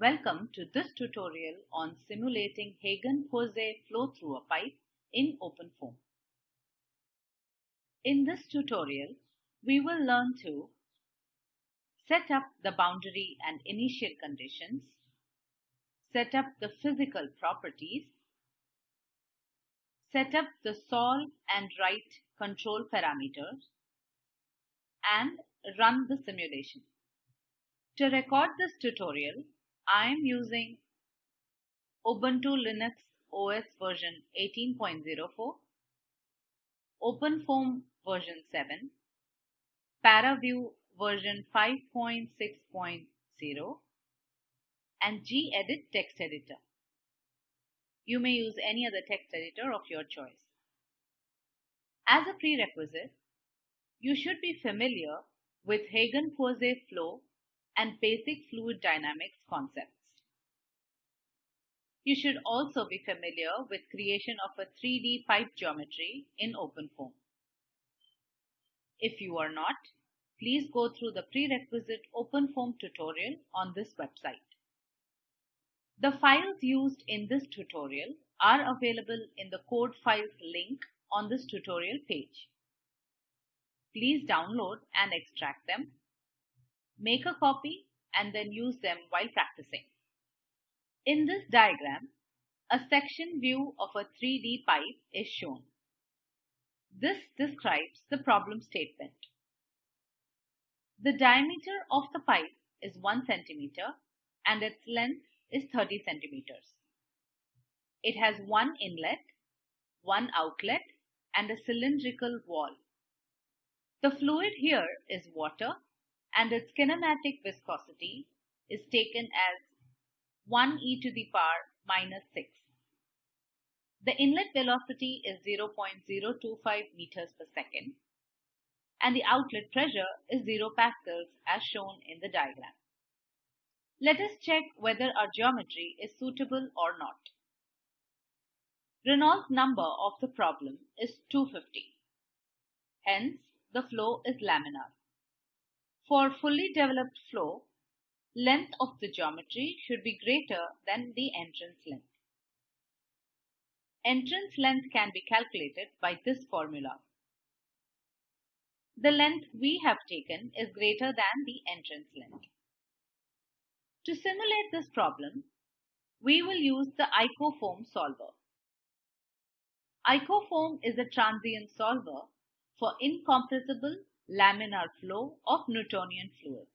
Welcome to this tutorial on simulating Hagen-Poiseuille flow through a pipe in OpenFOAM. In this tutorial, we will learn to set up the boundary and initial conditions, set up the physical properties, set up the solve and write control parameters, and run the simulation. To record this tutorial, I am using Ubuntu Linux OS version 18.04, OpenFOAM version 7, ParaView version 5.6.0 and gedit text editor. You may use any other text editor of your choice. As a prerequisite, you should be familiar with Hagen-Poiseuille flow and basic fluid dynamics concepts. You should also be familiar with creation of a 3D pipe geometry in OpenFOAM. If you are not, please go through the prerequisite OpenFOAM tutorial on this website. The files used in this tutorial are available in the code files link on this tutorial page. Please download and extract them make a copy and then use them while practicing. In this diagram, a section view of a 3D pipe is shown. This describes the problem statement. The diameter of the pipe is 1 cm and its length is 30 cm. It has one inlet, one outlet and a cylindrical wall. The fluid here is water and its kinematic viscosity is taken as 1 e to the power minus 6. The inlet velocity is 0.025 meters per second and the outlet pressure is 0 pascals as shown in the diagram. Let us check whether our geometry is suitable or not. Reynolds number of the problem is 250. Hence, the flow is laminar. For fully developed flow, length of the geometry should be greater than the entrance length. Entrance length can be calculated by this formula. The length we have taken is greater than the entrance length. To simulate this problem, we will use the IcoFOAM solver. IcoFOAM is a transient solver for incompressible laminar flow of Newtonian fluids.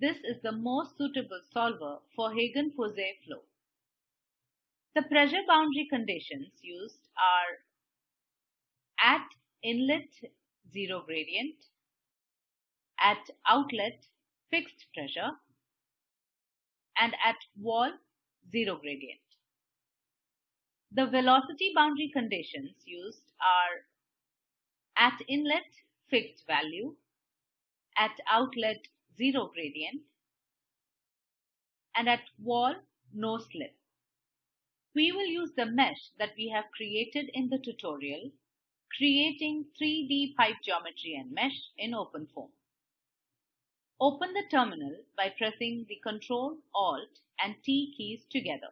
This is the most suitable solver for Hagen-Poiseuille flow. The pressure boundary conditions used are at inlet zero gradient, at outlet fixed pressure, and at wall zero gradient. The velocity boundary conditions used are at inlet, fixed value. At outlet, zero gradient. And at wall, no slip. We will use the mesh that we have created in the tutorial, creating 3D pipe geometry and mesh in OpenFOAM. Open the terminal by pressing the Ctrl, Alt and T keys together.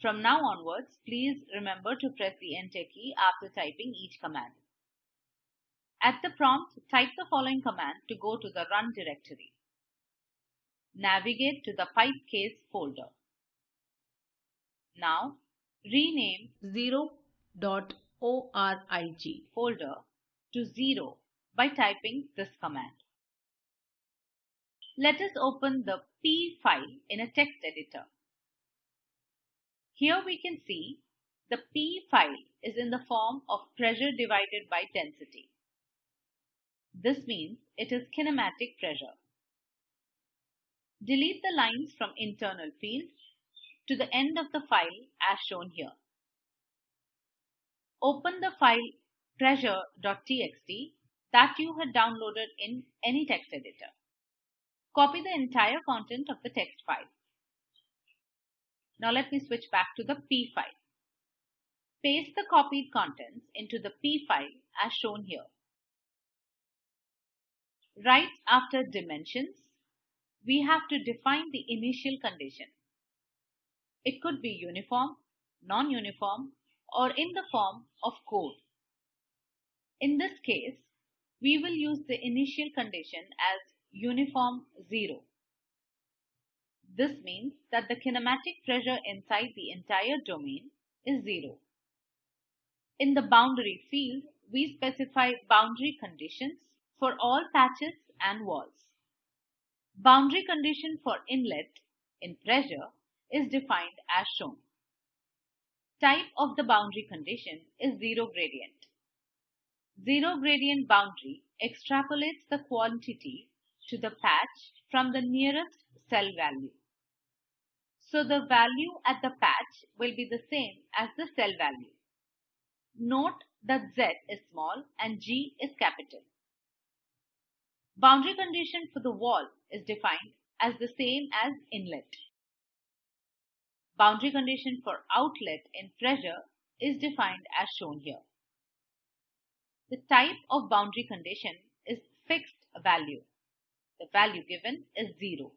From now onwards, please remember to press the enter key after typing each command. At the prompt, type the following command to go to the run directory. Navigate to the pipe case folder. Now, rename 0.org folder to 0 by typing this command. Let us open the P file in a text editor. Here we can see the P file is in the form of pressure divided by density. This means it is kinematic pressure. Delete the lines from internal field to the end of the file as shown here. Open the file pressure.txt that you had downloaded in any text editor. Copy the entire content of the text file. Now let me switch back to the P file. Paste the copied contents into the P file as shown here. Right after dimensions, we have to define the initial condition. It could be uniform, non-uniform, or in the form of code. In this case, we will use the initial condition as uniform 0. This means that the kinematic pressure inside the entire domain is 0. In the boundary field, we specify boundary conditions for all patches and walls. Boundary condition for inlet in pressure is defined as shown. Type of the boundary condition is zero gradient. Zero gradient boundary extrapolates the quantity to the patch from the nearest cell value. So the value at the patch will be the same as the cell value. Note that Z is small and G is capital. Boundary condition for the wall is defined as the same as inlet. Boundary condition for outlet in pressure is defined as shown here. The type of boundary condition is fixed value. The value given is 0.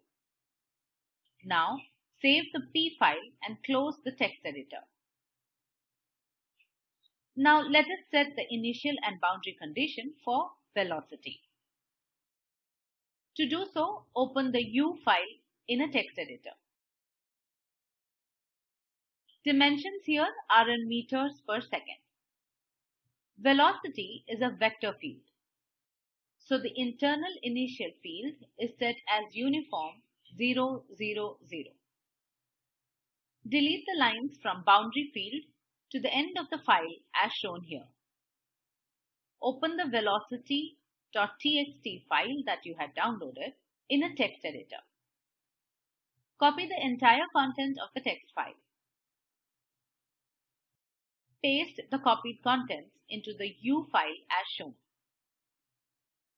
Now save the P file and close the text editor. Now let us set the initial and boundary condition for velocity. To do so, open the U file in a text editor. Dimensions here are in meters per second. Velocity is a vector field. So the internal initial field is set as uniform 0, 0, 0. Delete the lines from boundary field to the end of the file as shown here. Open the velocity.txt file that you had downloaded in a text editor. Copy the entire content of the text file. Paste the copied contents into the U file as shown.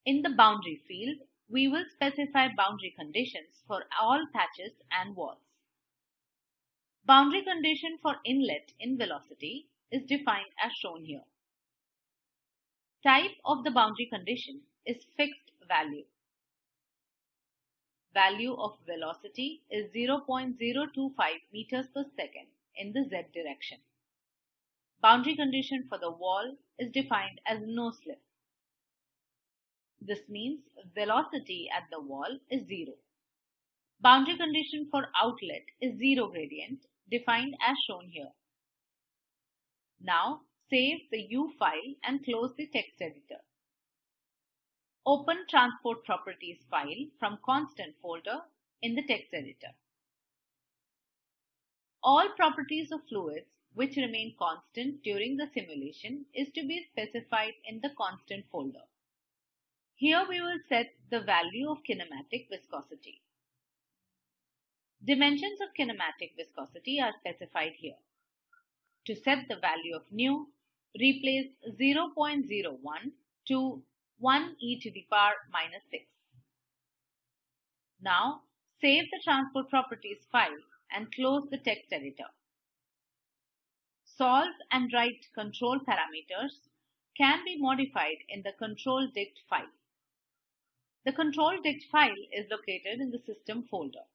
In the boundary field, we will specify boundary conditions for all patches and walls. Boundary condition for inlet in velocity is defined as shown here. Type of the boundary condition is fixed value. Value of velocity is 0.025 meters per second in the z direction. Boundary condition for the wall is defined as no slip. This means velocity at the wall is 0. Boundary condition for outlet is 0 gradient defined as shown here. Now save the U file and close the text editor. Open transport properties file from constant folder in the text editor. All properties of fluids which remain constant during the simulation is to be specified in the constant folder. Here we will set the value of kinematic viscosity. Dimensions of kinematic viscosity are specified here. To set the value of nu, replace 0.01 to 1 e to the power minus 6. Now save the transport properties file and close the text editor. Solve and write control parameters can be modified in the control dict file. The control dict file is located in the system folder.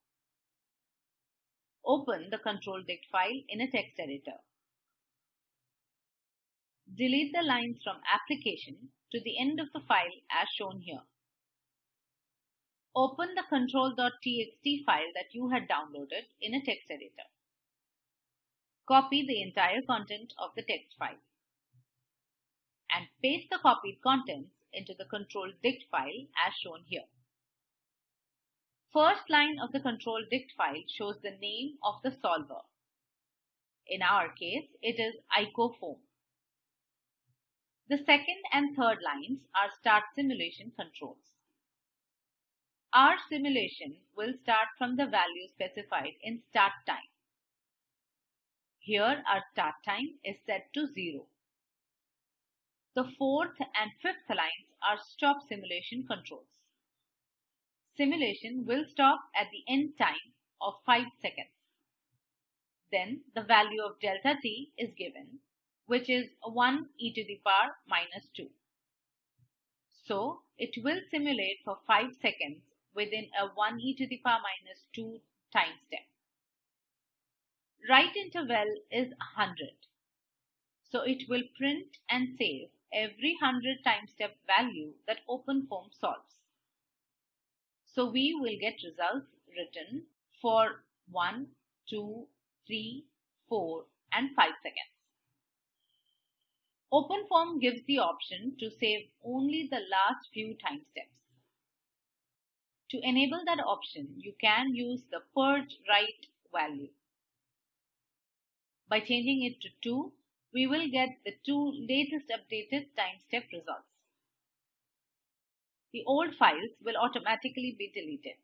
Open the control dict file in a text editor. Delete the lines from application to the end of the file as shown here. Open the control.txt file that you had downloaded in a text editor. Copy the entire content of the text file and paste the copied contents into the control dict file as shown here. First line of the control dict file shows the name of the solver. In our case, it is icofoam. The second and third lines are start simulation controls. Our simulation will start from the value specified in start time. Here our start time is set to 0. The fourth and fifth lines are stop simulation controls. Simulation will stop at the end time of 5 seconds. Then the value of delta t is given, which is 1 e to the power minus 2. So it will simulate for 5 seconds within a 1 e to the power minus 2 time step. Write interval is 100. So it will print and save every 100 time step value that OpenFOAM solves. So we will get results written for 1, 2, 3, 4 and 5 seconds. OpenFOAM gives the option to save only the last few time steps. To enable that option, you can use the purge write value. By changing it to 2, we will get the two latest updated time step results. The old files will automatically be deleted.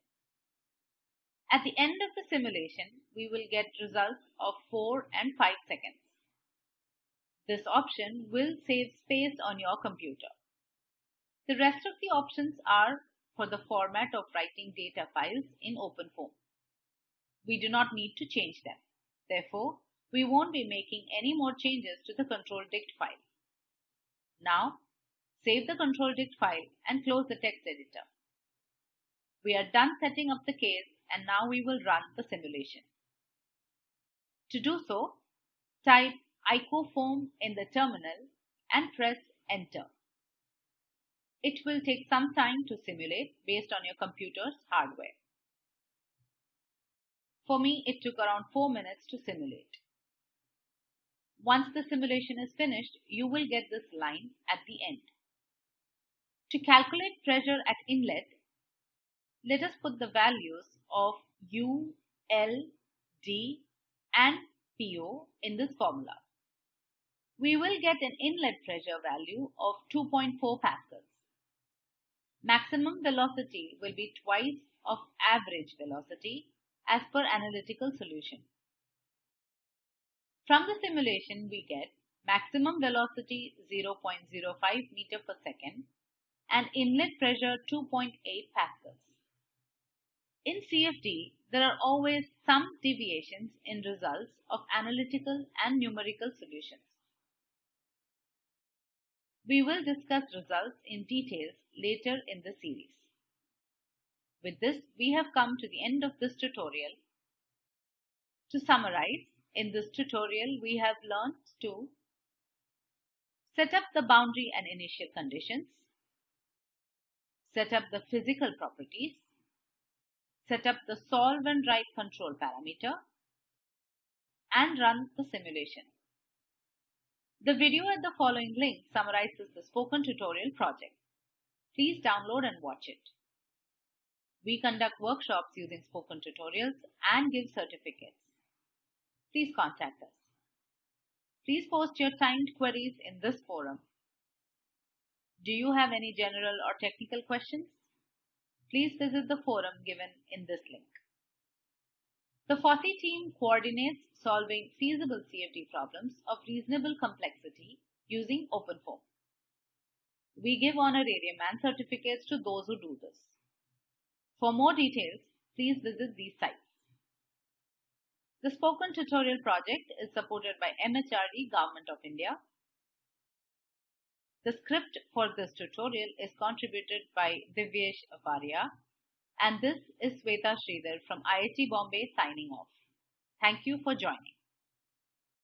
At the end of the simulation, we will get results of 4 and 5 seconds. This option will save space on your computer. The rest of the options are for the format of writing data files in OpenFOAM. We do not need to change them. Therefore, we won't be making any more changes to the control dict file. Now, save the control dict file and close the text editor. We are done setting up the case and now we will run the simulation. To do so, type icofoam in the terminal and press enter. It will take some time to simulate based on your computer's hardware. For me, it took around 4 minutes to simulate. Once the simulation is finished, you will get this line at the end. To calculate pressure at inlet, let us put the values of U, L, D and PO in this formula. We will get an inlet pressure value of 2.4 pascals. Maximum velocity will be twice of average velocity as per analytical solution. From the simulation, we get maximum velocity 0.05 meter per second and inlet pressure 2.8 pascals. In CFD, there are always some deviations in results of analytical and numerical solutions. We will discuss results in details later in the series. With this, we have come to the end of this tutorial. To summarize, in this tutorial, we have learned to set up the boundary and initial conditions, set up the physical properties, set up the solve and write control parameter, and run the simulation. The video at the following link summarizes the spoken tutorial project. Please download and watch it. We conduct workshops using spoken tutorials and give certificates please contact us. Please post your timed queries in this forum. Do you have any general or technical questions? Please visit the forum given in this link. The FOSSEE team coordinates solving feasible CFD problems of reasonable complexity using OpenFOAM. We give honorarium and certificates to those who do this. For more details, please visit these sites. The Spoken Tutorial project is supported by MHRD Government of India. The script for this tutorial is contributed by Divyesh Varia and this is Sweta Sridhar from IIT Bombay signing off. Thank you for joining.